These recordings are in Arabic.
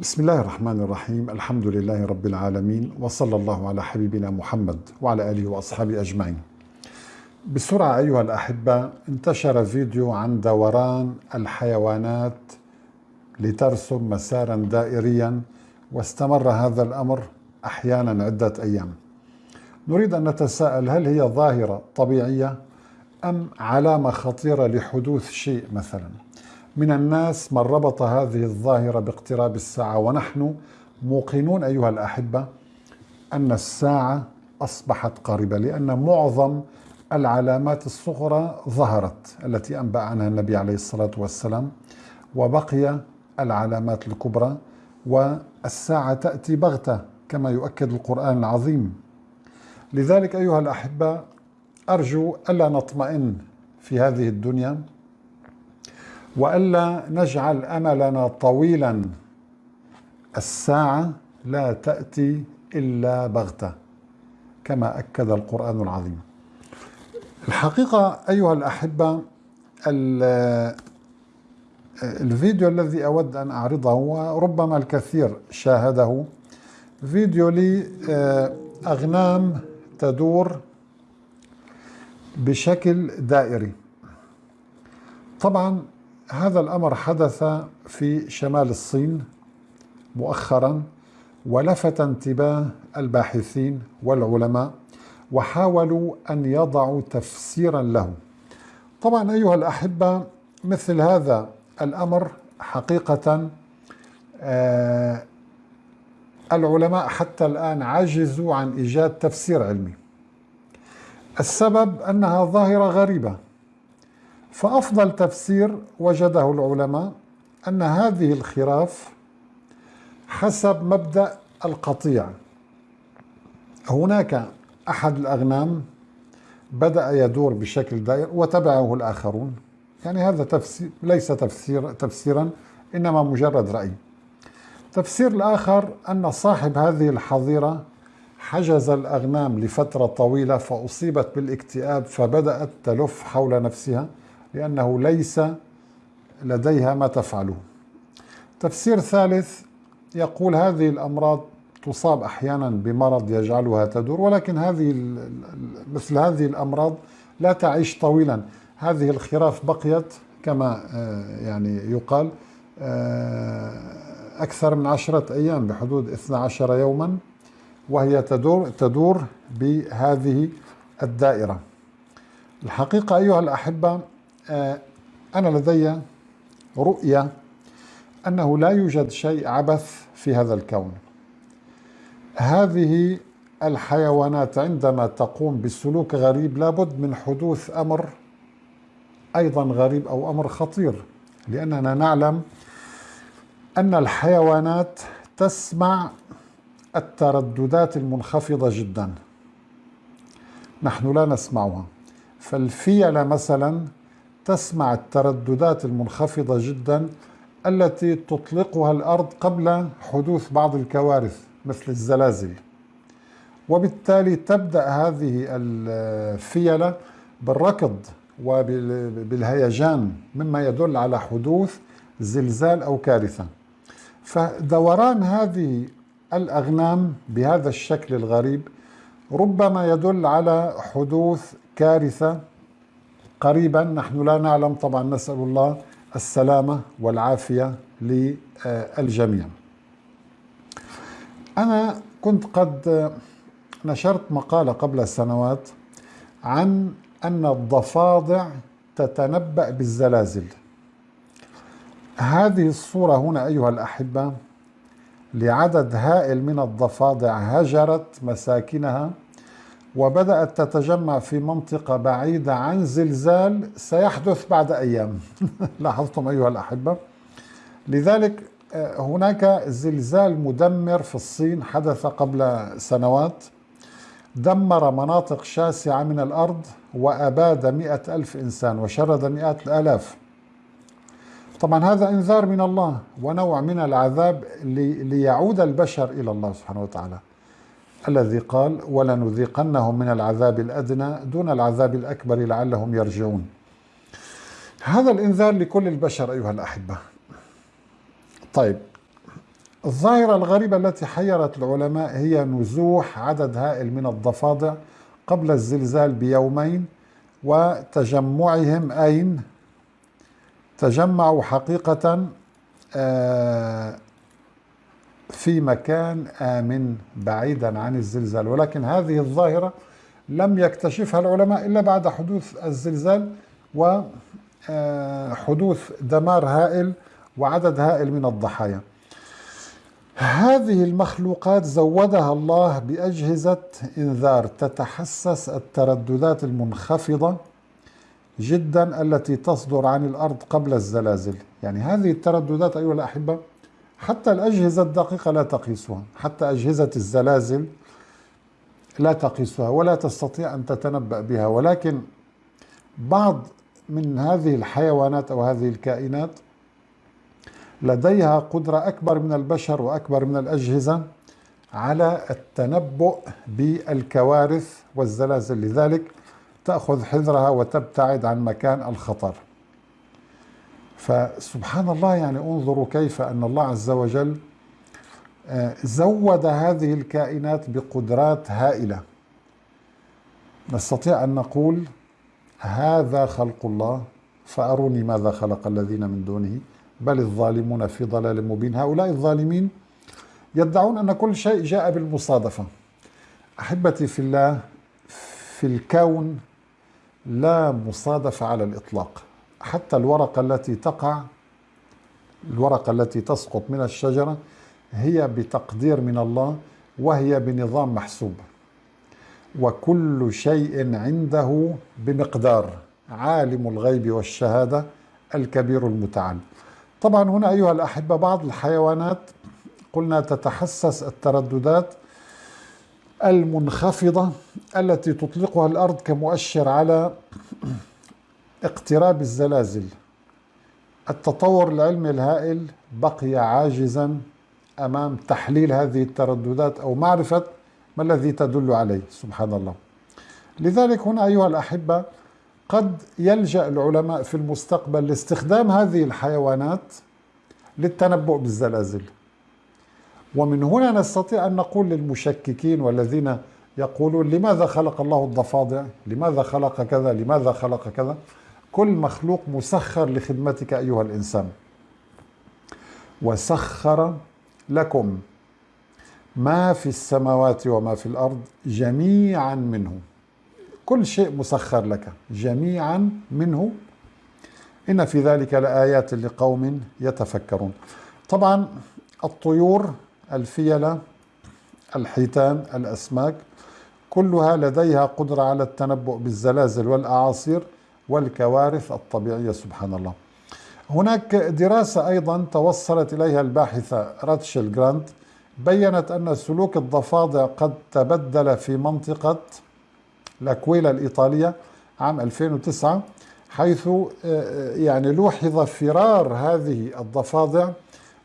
بسم الله الرحمن الرحيم الحمد لله رب العالمين وصلى الله على حبيبنا محمد وعلى آله وأصحابه أجمعين. بسرعة أيها الأحبة انتشر فيديو عن دوران الحيوانات لترسم مسارا دائريا واستمر هذا الأمر أحيانا عدة أيام. نريد أن نتساءل هل هي ظاهرة طبيعية أم علامة خطيرة لحدوث شيء مثلا؟ من الناس من ربط هذه الظاهرة باقتراب الساعة. ونحن موقنون أيها الأحبة أن الساعة أصبحت قريبة لأن معظم العلامات الصغرى ظهرت التي أنبأ عنها النبي عليه الصلاة والسلام وبقي العلامات الكبرى والساعة تأتي بغتة كما يؤكد القرآن العظيم. لذلك أيها الأحبة أرجو ألا نطمئن في هذه الدنيا وألا نجعل أملنا طويلا. الساعة لا تأتي إلا بغتة كما أكد القرآن العظيم. الحقيقة أيها الأحبة الفيديو الذي أود أن أعرضه وربما الكثير شاهده. فيديو لاغنام تدور بشكل دائري. طبعا هذا الأمر حدث في شمال الصين مؤخرا ولفت انتباه الباحثين والعلماء وحاولوا أن يضعوا تفسيرا له. طبعا أيها الأحبة مثل هذا الأمر حقيقه آه العلماء حتى الآن عجزوا عن إيجاد تفسير علمي. السبب أنها ظاهرة غريبة فأفضل تفسير وجده العلماء أن هذه الخراف حسب مبدأ القطيع. هناك أحد الأغنام بدأ يدور بشكل دائر وتبعه الآخرون. يعني هذا تفسير ليس تفسير تفسيرا إنما مجرد رأي. تفسير الآخر أن صاحب هذه الحظيرة حجز الأغنام لفترة طويلة فأصيبت بالاكتئاب فبدأت تلف حول نفسها. لأنه ليس لديها ما تفعله. تفسير ثالث يقول هذه الأمراض تصاب أحيانا بمرض يجعلها تدور ولكن هذه مثل هذه الأمراض لا تعيش طويلا. هذه الخراف بقيت كما آه، يعني يقال آه، أكثر من عشرة أيام بحدود 12 يوما وهي تدور تدور بهذه الدائرة. الحقيقة أيها الأحبة أنا لدي رؤية أنه لا يوجد شيء عبث في هذا الكون. هذه الحيوانات عندما تقوم بسلوك غريب لابد من حدوث أمر أيضا غريب أو أمر خطير لأننا نعلم أن الحيوانات تسمع الترددات المنخفضة جدا. نحن لا نسمعها. فالفيلة مثلا تسمع الترددات المنخفضة جدا التي تطلقها الأرض قبل حدوث بعض الكوارث مثل الزلازل. وبالتالي تبدأ هذه الفيلة بالركض وبالهيجان مما يدل على حدوث زلزال أو كارثة. فدوران هذه الأغنام بهذا الشكل الغريب ربما يدل على حدوث كارثة قريبا. نحن لا نعلم طبعا. نسأل الله السلامة والعافية للجميع. أنا كنت قد نشرت مقالة قبل سنوات عن أن الضفادع تتنبأ بالزلازل. هذه الصورة هنا أيها الأحبة لعدد هائل من الضفادع هجرت مساكنها وبدأت تتجمع في منطقة بعيدة عن زلزال سيحدث بعد أيام. لاحظتم أيها الأحبة. لذلك آه، هناك زلزال مدمر في الصين حدث قبل سنوات. دمر مناطق شاسعة من الأرض وأباد مئة ألف إنسان وشرد مئات الآلاف. طبعا هذا إنذار من الله ونوع من العذاب ليعود البشر إلى الله سبحانه وتعالى. الذي قال ولنذيقنهم من العذاب الأدنى دون العذاب الأكبر لعلهم يرجعون. هذا الإنذار لكل البشر أيها الأحبة. طيب الظاهرة الغريبة التي حيرت العلماء هي نزوح عدد هائل من الضفادع قبل الزلزال بيومين وتجمعهم أين تجمعوا حقيقة آه، في مكان آمن بعيدا عن الزلزال. ولكن هذه الظاهرة لم يكتشفها العلماء إلا بعد حدوث الزلزال وحدوث آه، دمار هائل وعدد هائل من الضحايا. هذه المخلوقات زودها الله بأجهزة إنذار تتحسس الترددات المنخفضة جدا التي تصدر عن الأرض قبل الزلازل. يعني هذه الترددات أيها الأحبة حتى الأجهزة الدقيقة لا تقيسها حتى أجهزة الزلازل لا تقيسها ولا تستطيع أن تتنبأ بها. ولكن بعض من هذه الحيوانات أو هذه الكائنات لديها قدرة أكبر من البشر وأكبر من الأجهزة على التنبؤ بالكوارث والزلازل. لذلك تأخذ حذرها وتبتعد عن مكان الخطر. فسبحان الله يعني انظروا كيف أن الله عز وجل آه، زود هذه الكائنات بقدرات هائلة. نستطيع أن نقول هذا خلق الله فأروني ماذا خلق الذين من دونه؟ بل الظالمون في ضلال مبين. هؤلاء الظالمين يدعون أن كل شيء جاء بالمصادفة. أحبتي في الله في الكون لا مصادفة على الإطلاق. حتى الورقة التي تقع الورقة التي تسقط من الشجرة هي بتقدير من الله وهي بنظام محسوب. وكل شيء عنده بمقدار. عالم الغيب والشهادة الكبير المتعال. طبعا هنا أيها الأحبة بعض الحيوانات قلنا تتحسس الترددات المنخفضة التي تطلقها الأرض كمؤشر على اقتراب الزلازل. التطور العلمي الهائل بقي عاجزا أمام تحليل هذه الترددات أو معرفة ما الذي تدل عليه. سبحان الله. لذلك هنا أيها الأحبة قد يلجأ العلماء في المستقبل لاستخدام هذه الحيوانات للتنبؤ بالزلازل. ومن هنا نستطيع أن نقول للمشككين والذين يقولون لماذا خلق الله الضفادع؟ لماذا خلق كذا؟ لماذا خلق كذا؟ كل مخلوق مسخر لخدمتك أيها الإنسان. وسخر لكم ما في السماوات وما في الأرض جميعا منه. كل شيء مسخر لك جميعا منه. إن في ذلك لآيات لقوم يتفكرون. طبعا الطيور الفيلة الحيتان الأسماك كلها لديها قدرة على التنبؤ بالزلازل والأعاصير. والكوارث الطبيعية سبحان الله. هناك دراسة أيضا توصلت إليها الباحثة راتشل جرانت بينت أن سلوك الضفادع قد تبدل في منطقة لاكويلا الإيطالية عام 2009 حيث آه، يعني لوحظ فرار هذه الضفادع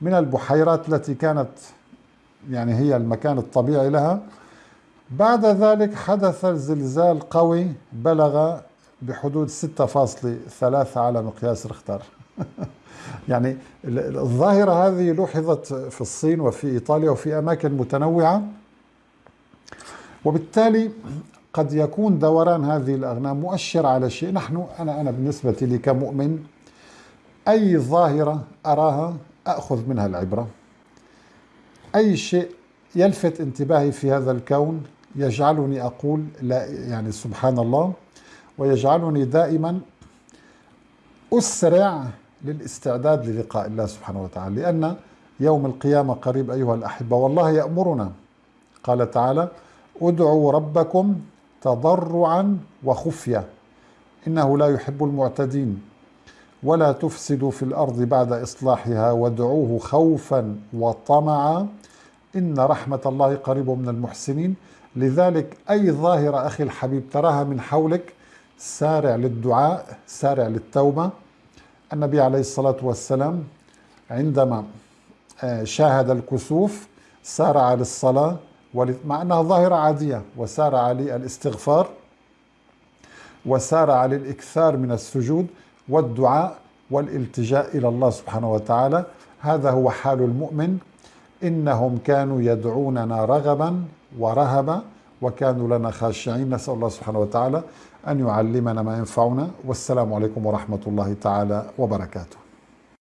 من البحيرات التي كانت يعني هي المكان الطبيعي لها. بعد ذلك حدث زلزال قوي بلغ بحدود 6.3 على مقياس رختار يعني الظاهرة هذه لوحظت في الصين وفي إيطاليا وفي أماكن متنوعة. وبالتالي قد يكون دوران هذه الأغنام مؤشر على شيء. نحن أنا أنا بالنسبة لي كمؤمن أي ظاهرة أراها أخذ منها العبرة. أي شيء يلفت انتباهي في هذا الكون يجعلني أقول لا يعني سبحان الله ويجعلني دائما أسرع للاستعداد للقاء الله سبحانه وتعالى. لأن يوم القيامة قريب أيها الأحبة والله يأمرنا. قال تعالى ادعوا ربكم تضرعا وخفية إنه لا يحب المعتدين ولا تفسدوا في الأرض بعد إصلاحها وادعوه خوفا وطمعا إن رحمة الله قريب من المحسنين. لذلك أي ظاهرة أخي الحبيب تراها من حولك سارع للدعاء سارع للتوبة. النبي عليه الصلاة والسلام عندما آه، شاهد الكسوف سارع للصلاة مع أنها ظاهرة عادية وسارع للاستغفار وسارع للإكثار من السجود والدعاء والالتجاء إلى الله سبحانه وتعالى. هذا هو حال المؤمن. إنهم كانوا يدعوننا رغبا ورهبا. وكانوا لنا خاشعين. نسأل الله سبحانه وتعالى أن يعلمنا ما ينفعنا. والسلام عليكم ورحمة الله تعالى وبركاته.